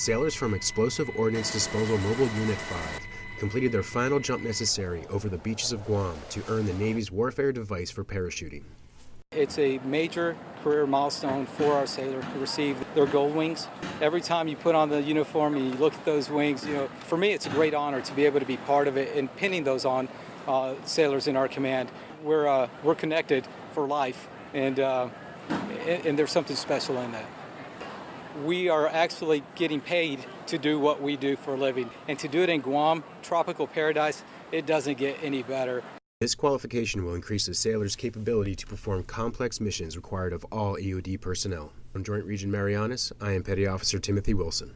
sailors from Explosive Ordnance Disposal Mobile Unit 5 completed their final jump necessary over the beaches of Guam to earn the Navy's warfare device for parachuting. It's a major career milestone for our sailors to receive their gold wings. Every time you put on the uniform and you look at those wings, you know, for me it's a great honor to be able to be part of it and pinning those on uh, sailors in our command. We're, uh, we're connected for life and, uh, and there's something special in that. We are actually getting paid to do what we do for a living. And to do it in Guam, tropical paradise, it doesn't get any better. This qualification will increase the sailor's capability to perform complex missions required of all EOD personnel. From Joint Region Marianas, I am Petty Officer Timothy Wilson.